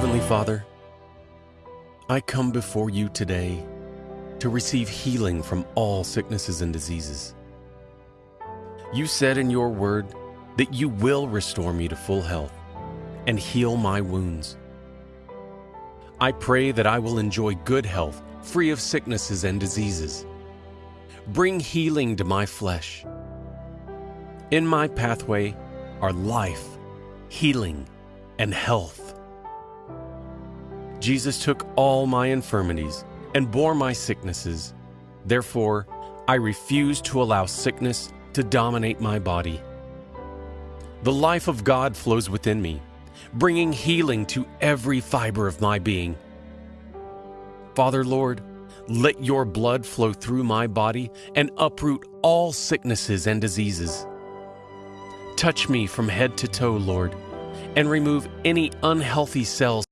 Heavenly Father, I come before you today to receive healing from all sicknesses and diseases. You said in your word that you will restore me to full health and heal my wounds. I pray that I will enjoy good health, free of sicknesses and diseases. Bring healing to my flesh. In my pathway are life, healing, and health. Jesus took all my infirmities and bore my sicknesses. Therefore, I refuse to allow sickness to dominate my body. The life of God flows within me, bringing healing to every fiber of my being. Father, Lord, let your blood flow through my body and uproot all sicknesses and diseases. Touch me from head to toe, Lord, and remove any unhealthy cells